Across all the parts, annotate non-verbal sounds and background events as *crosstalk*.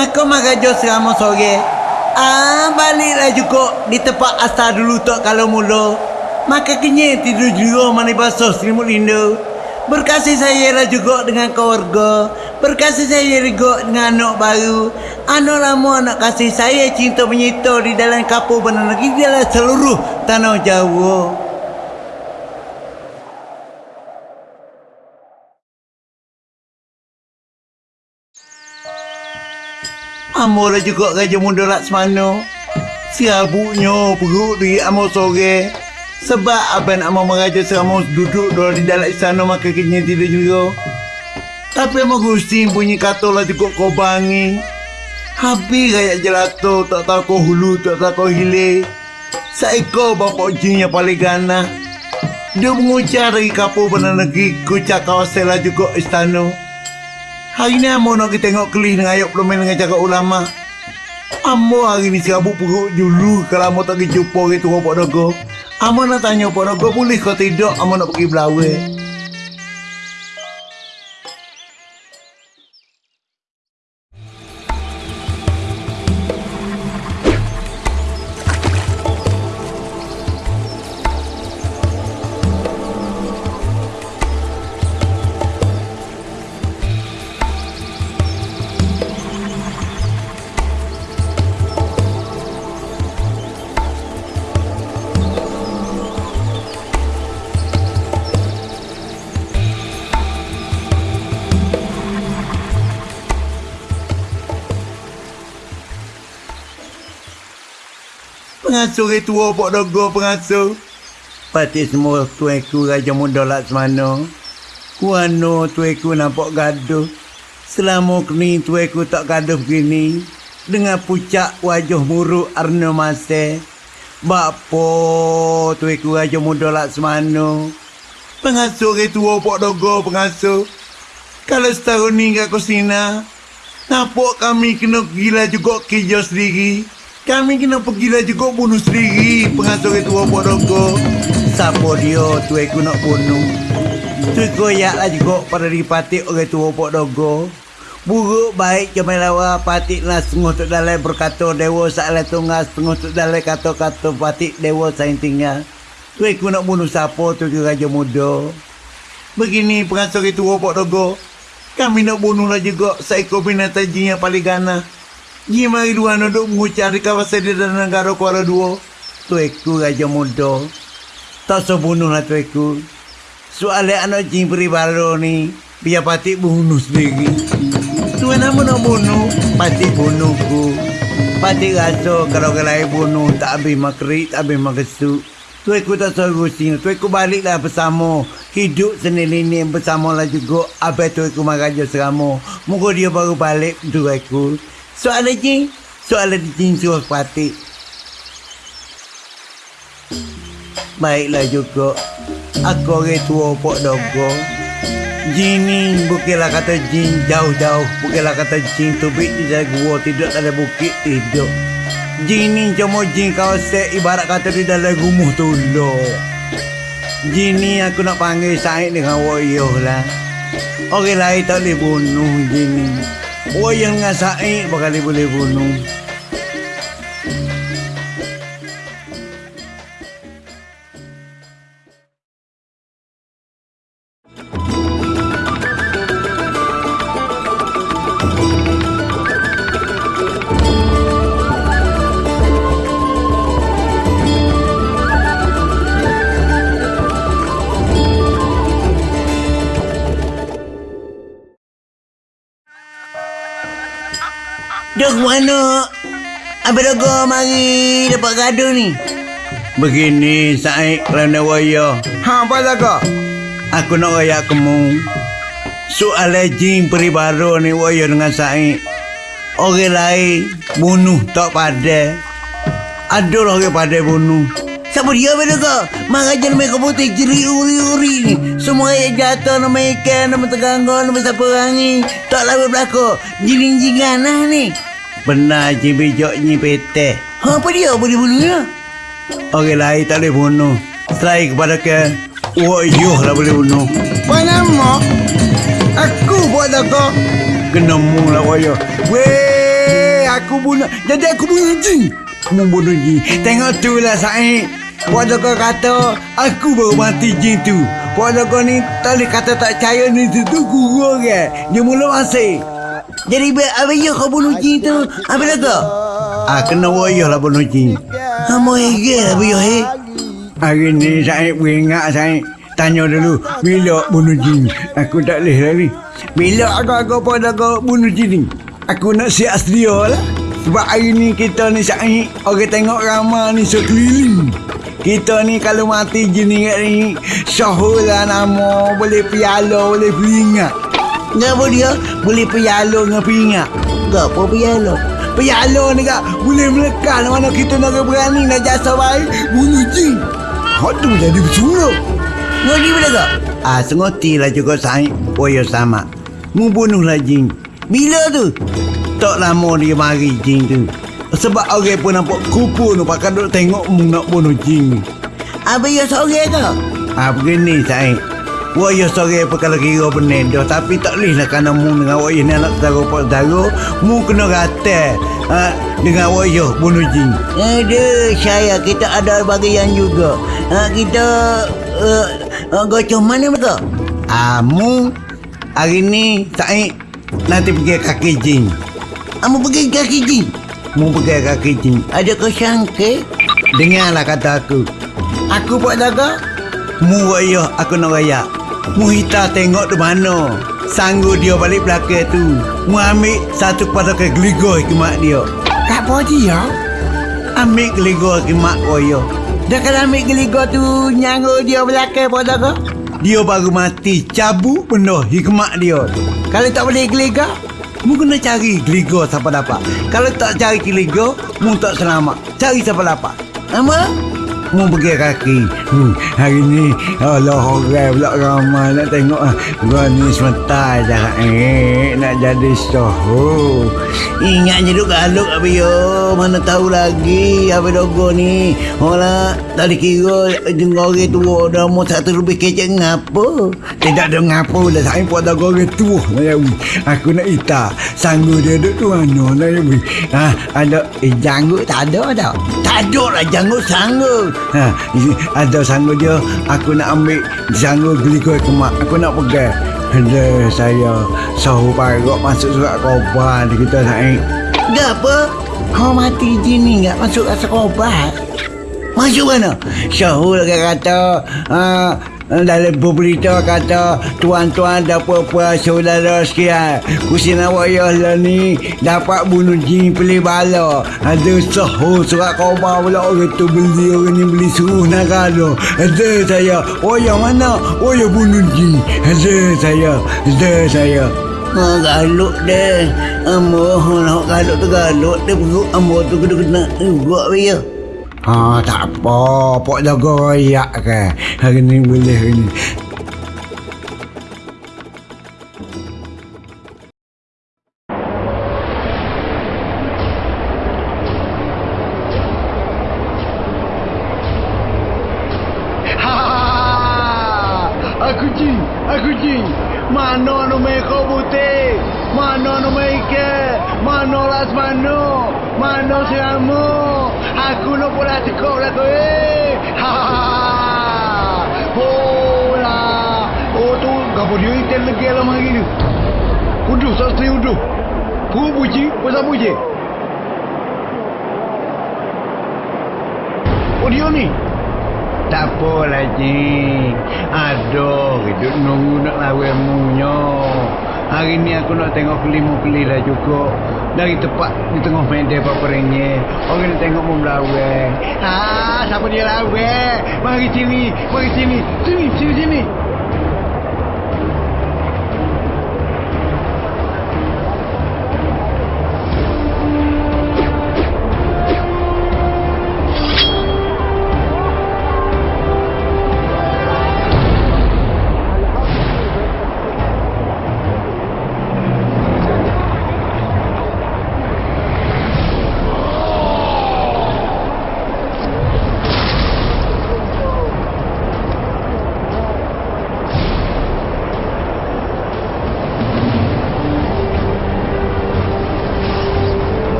Maka magajo serama sore. Ah, baliklah juga di tempat asal dulu tak kalau mula. Maka kenyai tidur juga mana basuh selimut lindu. Berkasih saya lah juga dengan keluarga. Berkasih saya juga dengan anak baru. Anak lama anak kasih saya cinta menyita di dalam kapur benar lagi di dalam seluruh tanah Jawa. Amor juga Raja Muda Laksmana. Siabuknya perut di amor sore. Sebab abang amor meraja serama duduk dua di dalam istana maka kini tidak juga. Tapi amor Gusti punya kata lah cukup kau bangi. Habis rakyat jelato tak tahu kau hulu tak tahu kau hilir. Seekor bapak jin yang paling ganas. Dia mengucap dari kapur benar negeri kucak kawasan lah juga istana. Hari ni Amo nak kita tengok kelih dengan ayat pelumai dengan cakap ulama. Amo hari ni serabut perut dulu kalau Amo tak pergi jumpa orang tua Dogo. Amo nak tanya Pak Dogo boleh kau tidak Amo nak pergi belawai. Pengasuh orang tua Pak Dogo pengasuh. Pati semua tuanku Raja Muda Laksmana. Kuano tuanku nampak gaduh. Selama kini tuanku tak gaduh begini. Dengan pucak wajah muruk Arna Mase. Bapa tuanku Raja Muda Laksmana. Pengasuh orang tua Pak Dogo pengasuh. Kalau setahun ni kat Kusina. Nampak kami kena gila juga kerja sendiri. Kami kena pergilah juga bunuh sendiri pengasuh itu Pak Dogo. Siapa dia tu aku nak bunuh? Tu koyaklah juga pada dipati orang tua Pak Dogo. Buruk baik ke melawa patik lah setengah tu dalam berkata dewa salah tunggal setengah tu dalam kata-kata patik dewa saing tinggal. Tu aku nak bunuh siapa tu ke Raja Muda. Begini pengasuh itu Pak Dogo. Kami nak bunuhlah juga seekor binatang jin yang paling ganas. Ni mari dua duduk mengucap di kawasan di dalam negara Kuala Dua. Tueku Raja Muda. Tak sebunuhlah tueku. Soalnya anak jin peribaro ni, biar patik bunuh sendiri. Tuan nama nak bunuh, patik bunuhku. Patik rasa kalau kelai bunuh, tak habis makrik, tak habis makesuk. Tueku tak suruh sini, tueku baliklah bersama. Hidup sendiri ni bersama lah juga. Abang tueku maraja serama. Moga dia baru balik tueku. Soalan jin, soalan jin suruh patik. Baiklah juga. Aku orang tua Pok Dogo. Jin ni bukanlah kata jin jauh-jauh. Bukanlah kata jin tubik di dalam gua tidur dalam bukit tidur. Jin ni cuma jin kawasan ibarat kata di dalam rumah tu lo. Jin ni aku nak panggil Said dengan Woyoh lah. Orang lain tak boleh bunuh jin ni. Woyoh dengan Said bakal boleh bunuh. Duk mana? Abang Dogo mari dapat gaduh ni. Begini Said kerana waya. Ha, apa jaga? Aku nak raya kamu. Soal jin peribaro ni waya dengan Said. Orang lain bunuh tak pada. Ada orang pada bunuh. Siapa dia Abang Dogo? Marajan mereka putih jeri uri-uri ni. Semua yang jatuh nama ikan, nama tegangga, nama siapa orang ni. Tak lalu berlaku. Jin-jingan lah ni. Benar je bijak ni peteh. Ha, apa dia boleh bunuhnya? Orang lain tak boleh bunuh. Selain kepada ke, Wayuh lah boleh bunuh. Apa nama? Aku buat jaga. Kena mu lah wayuh. Weh! aku bunuh. Jadi aku bunuh jin. Mu bunuh jin. Tengok tu lah Said. Puan kau kata aku baru mati jin tu. Puan kau ni tak boleh kata tak percaya ni tu tu guru ke. Dia mula masih. Jadi apa ya kau bunuh jin tu? Apa dah kau? Ah kena wayah lah bunuh jin. Kamu hege apa ya he? Hari ni saya beringat saya tanya dulu bila bunuh jin. Aku tak boleh lagi. Bila aku-aku pada kau bunuh jin ni? Aku nak siap sedia lah. Sebab hari ni kita ni Syahid Orang tengok ramah ni sekeliling. Kita ni kalau mati jin ni kat ni Syahul lah nama. Boleh piala, boleh peringat. Ngapa dia? Boleh piala dengan peringat. Ngapa piala? Piala ni kak Boleh melekat mana kita nak berani Nak jasa baik Bunuh jin. Hak tu jadi bersuruh. Ngodi bila kau? Ah, sengoti lah juga Syahid Oh ya sama. Mu bunuhlah jin. Bila tu? Tak lama dia mari jin tu Sebab orang pun nampak kupu tu Pakai duk tengok nak bunuh jin ni Apa ya sore kau? Ah begini Syed Waya sore apa kalau kira benar dah Tapi tak boleh lah kerana mu dengan waya ni anak saudara pak saudara Mu kena rata ah, Dengan waya bunuh jin Aduh, saya kita ada bagian juga. Ha, kita uh, uh, gocong mana betul? Ah mu Hari ni Syed Nanti pergi kaki jin Kamu pergi kaki jin. Mu pergi kaki jin. Ada kau sangka? Dengarlah kata aku. Aku buat jaga Mu waya aku nak raya Mu hita tengok tu mana. Sanggup dia balik belakang tu. Mu ambil satu pada ke geligor ke mak dia. Tak apa dia. Ambil geligor ke mak waya Dah kalau ambil geligor tu nyanggu dia belakang pada kau. Dia baru mati cabut penuh hikmat dia. Kalau tak boleh geligor, Mu kena cari geligor siapa dapat. Kalau tak cari geligor Mu tak selamat. Cari siapa dapat. Apa? Mu pergi kaki hmm, Hari ni Allah orang pula ramai Nak tengok ah, Gua ni sebentar je eh, Nak jadi soho Ingat je duk galuk apa yo. Mana tahu lagi apa dogo ni. Orang tak dikira dengar orang tua dah mau satu lebih kecek ngapa. Tidak ada ngapo dah Saya buat dah orang tua lah. Aku nak ita Sanggup dia duduk tu mana lah ya. Ha, ada eh, janggut tak ada dah Tak ada lah janggut sanggup. Ha, ada sanggup dia Aku nak ambil Sanggup beli kue kemak Aku nak pegang Ada saya Sahu parok masuk surat Dia kata saya Gapa? Kau mati jin ni tak masuk rasa obat. Masuk mana? Syahul kan kata uh, dalam berita kata tuan-tuan dapat apa saudara sekian kusina wayah lah ni dapat bunuh jin pilih bala. Ada sahur surat khabar pula orang tu beli orang ni beli suruh nak kalau ada saya wayah mana? Wayah bunuh jin. Ada saya ada saya. Ha, galuk deh. Ambo nak galuk tu galuk dia ambo tu kena kena juga dia. Ha, tak apa. Pok jaga royak ke. Hari ni boleh hari ni. Aku jin. Mana no meko putih? Mana no? Mana las mano? Mana seramu? Aku no pula cekok lah tu eh. Ha ha ha. Hola. Oh tu gapo dia item lagi alam hari ni. Uduh, sasri uduh. Ku puji, pasal puji. Oh dia ni. Tak apalah cik Hidup nunggu nak lawan munyo. Hari ni aku nak tengok kelimu-keli lah cukup Dari tempat di tengah medan papernya Orang nak tengok mu melawai Ah, siapa dia lawai Mari sini, mari sini. Sini, sini, sini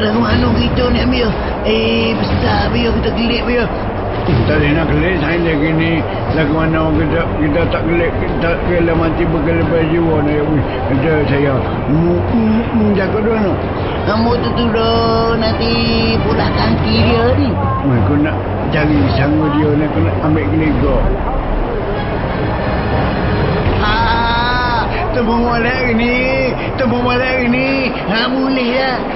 lagu mana kita ni ambil? Eh, besar bio kita gelik bio. Tak boleh nak gelik saya lagi ni. Lagu mana kita kita tak gelik. Kita kena mati berkelebat jiwa ni. Ada saya. Mu, mu, mu jaga dua no. Kamu tu tu dah nanti pula kaki dia ni. Aku nak cari sanggup dia ni. Aku nak ambil gelega. Ah, tembung molek ni. Tembung molek ni. Ha, boleh dah.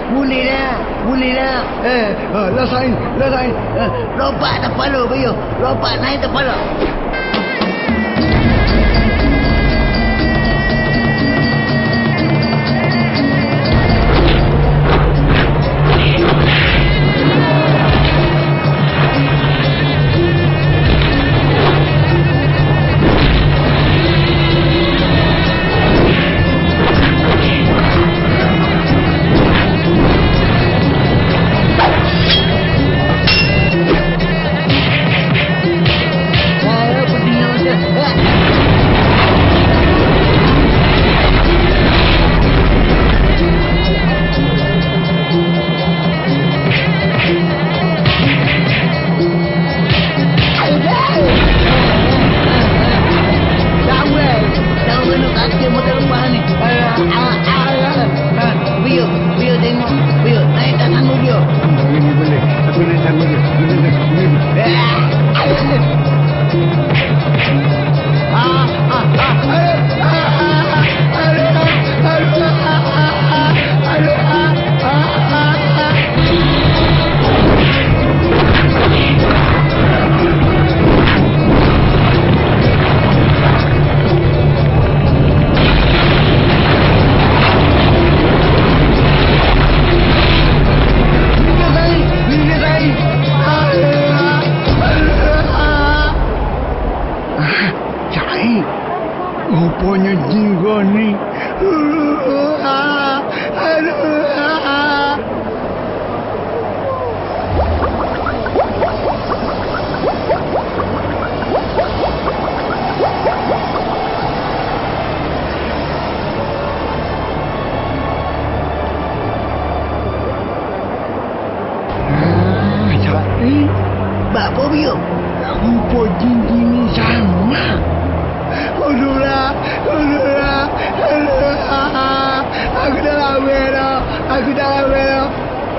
Boleh dah. Boleh dah. Eh, lah sain, lah sain. Eh, lompat kepala bio. Lompat naik kepala.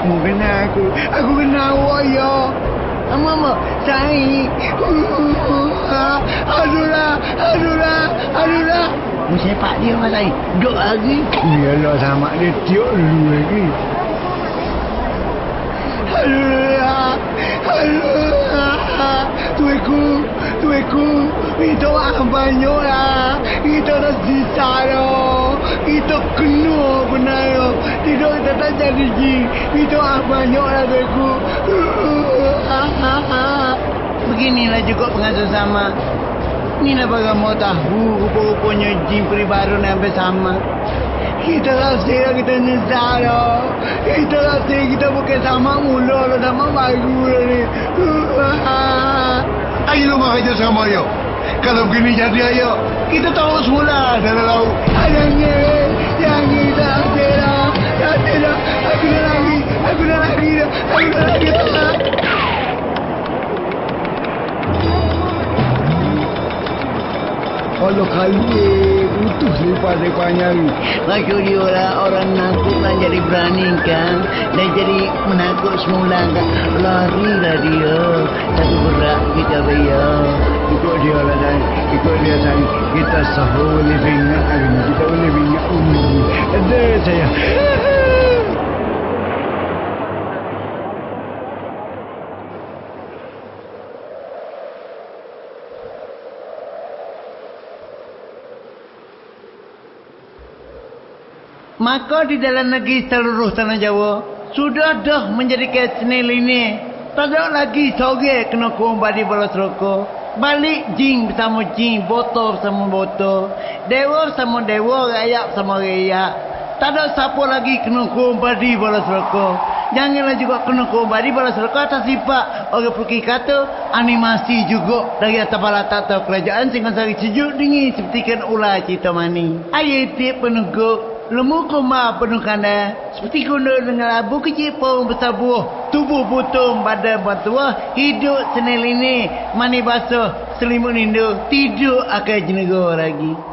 Mu kenal aku. Aku kenal awak ya. Ama ama, saya. *laughs* Aduhlah, aduhlah, aduhlah. Mu sepak dia mas saya. Duk lagi. Iyalah sama dia tiuk dulu lagi. Aduh, aduh, tuiku, tuiku, itu orang banyak lah. Itu dah sisa dah. Itu kena benar dah. Tidak kita tak jadi ji. Itu orang banyak lah tuiku. Beginilah juga pengasuh sama. Inilah bagai mau tahu rupa-rupanya jin peribaru ni hampir sama. Kita rasa kita nyesal dah. Kita rasa kita bukan sama mula dah. Sama baru dah ni. Ayo lu kerja sama yo. Kalau begini jadi ayo. Kita tahu semula dalam laut. Adanya yang kita rasa dah. Rasa dah. Aku dah lagi. Aku dah lagi. Aku dah lagi. Kalau kali utuh lepas-lepas nyari. Maksud dia lah orang nakut nak jadi berani kan. Dan jadi menakut semula kan. Lari lah dia. Tapi berat kita bayar. Ikut dia lah dan ikut dia sayang. Kita sahur ingat hari ni. Kita ingat umur ni. Ada saya. Maka di dalam negeri seluruh tanah Jawa sudah dah menjadi kesnil ini. Tak ada lagi sore kena kumbadi bola seroko. Balik jin bersama jin, botol bersama botol. Dewa bersama dewa, rakyat bersama rakyat. Tak ada siapa lagi kena kumbadi bola seroko. Janganlah juga kena kumbadi bola seroko atas sifat orang pergi kata animasi juga dari atas bala tata kerajaan sehingga sari sejuk dingin seperti kan ular cerita mani. Ayat peneguk Lemu koma penuh kanda. Seperti kuno dengan labu kecil pun besar buah. Tubuh putung badan batua. Hidup senil ini. Mani basuh selimut nindu. Tidur akan jenegor lagi.